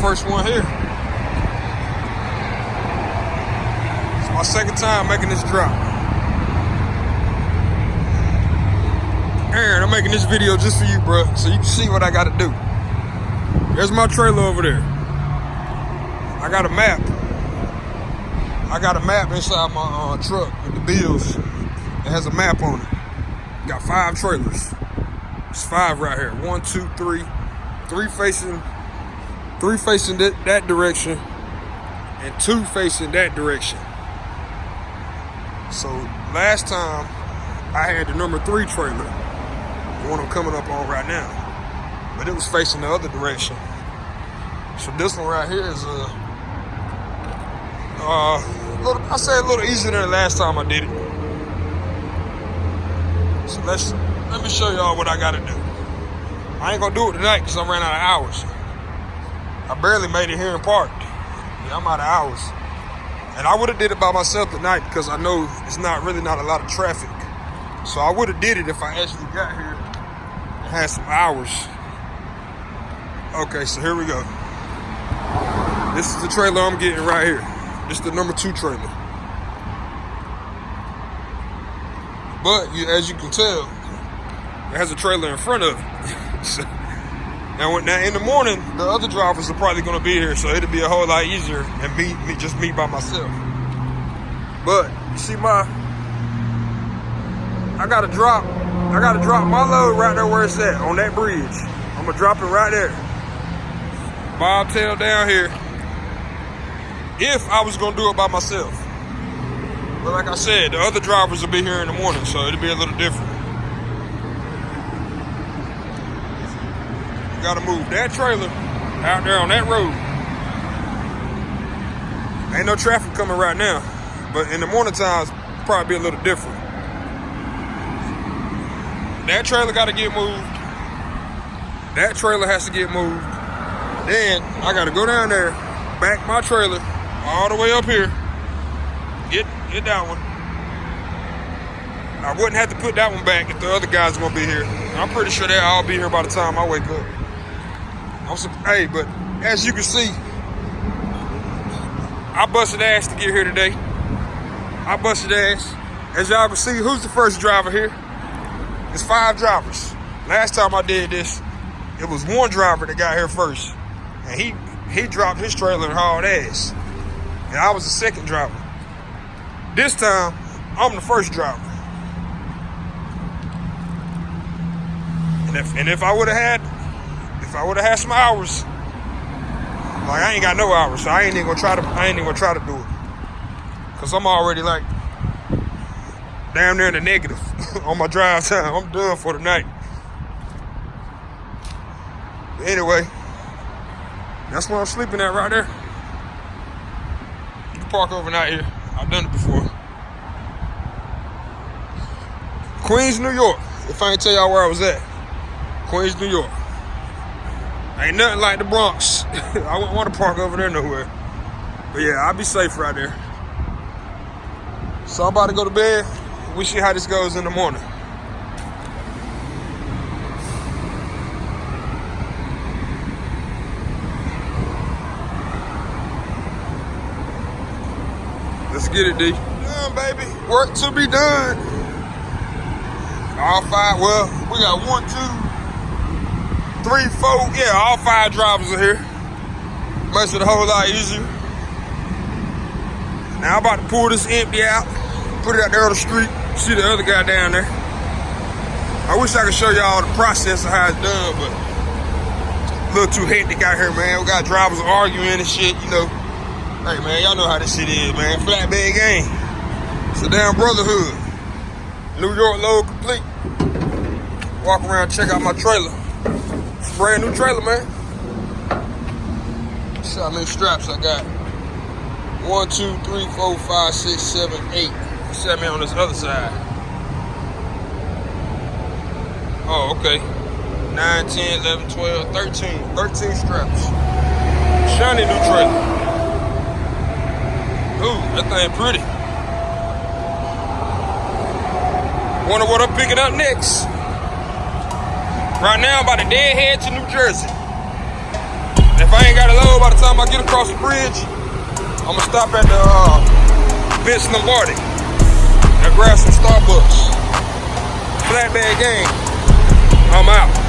first one here. It's my second time making this drop. Aaron, I'm making this video just for you, bro, so you can see what I gotta do. There's my trailer over there. I got a map. I got a map inside my uh, truck with the bills. It has a map on it. Got five trailers. It's five right here. One, two, three. Three facing, three facing that, that direction, and two facing that direction. So last time I had the number three trailer, the one I'm coming up on right now, but it was facing the other direction. So this one right here is a, uh, little, I say a little easier than the last time I did it. So let's let me show y'all what I gotta do. I ain't gonna do it tonight because I ran out of hours. I barely made it here in park. Yeah, I'm out of hours. And I would have did it by myself tonight because I know it's not really not a lot of traffic. So I would have did it if I actually got here and had some hours. Okay, so here we go. This is the trailer I'm getting right here. This is the number two trailer. But you, as you can tell, it has a trailer in front of it. so, now, now in the morning, the other drivers are probably going to be here, so it'll be a whole lot easier and me, me just me by myself. But you see my, I got to drop, I got to drop my load right there where it's at on that bridge. I'm gonna drop it right there. Bobtail down here. If I was gonna do it by myself. But like I said, the other drivers will be here in the morning, so it'll be a little different. Gotta move that trailer out there on that road. Ain't no traffic coming right now, but in the morning times, probably be a little different. That trailer gotta get moved. That trailer has to get moved. Then I gotta go down there, back my trailer all the way up here, get get that one. I wouldn't have to put that one back if the other guys gonna be here. I'm pretty sure they'll all be here by the time I wake up. I'm so, hey, but as you can see, I busted ass to get here today. I busted ass. As y'all can see, who's the first driver here? It's five drivers. Last time I did this, it was one driver that got here first. And he he dropped his trailer and hauled ass. And I was the second driver. This time, I'm the first driver. And if and if I would have had if I would have had some hours, like I ain't got no hours, so I ain't even gonna try to I ain't even gonna try to do it. Cause I'm already like down there in the negative on my drive time. I'm done for the night. Anyway, that's where I'm sleeping at right there. You can park overnight here. I've done it before. Queens, New York. If I ain't tell y'all where I was at. Queens, New York. Ain't nothing like the Bronx. I wouldn't want to park over there nowhere. But yeah, I'll be safe right there. So I'm about to go to bed. We see how this goes in the morning. Let's get it, D. Done, baby. Work to be done. All five, well, we got one, two, three, four. Yeah, all five drivers are here. Makes it a whole lot easier. Now I'm about to pull this empty out, put it out there on the street. See the other guy down there. I wish I could show y'all the process of how it's done, but a little too hectic out here, man. We got drivers arguing and shit, you know. Hey, man, y'all know how this shit is, man. Flatbed game. It's a damn brotherhood. New York load complete. Walk around, check out my trailer. It's brand new trailer, man. See how many straps I got. One, two, three, four, five, six, seven, eight. Set me on this other side. Oh, okay. 9, 10, 11, 12, 13. 13 straps. Shiny new trailer. Ooh, that thing pretty. Wonder what I'm picking up next. Right now, I'm about to dead head to New Jersey. If I ain't got a load by the time I get across the bridge, I'm gonna stop at the uh, Vince Lombardi and grab some Starbucks. Flatbed game, I'm out.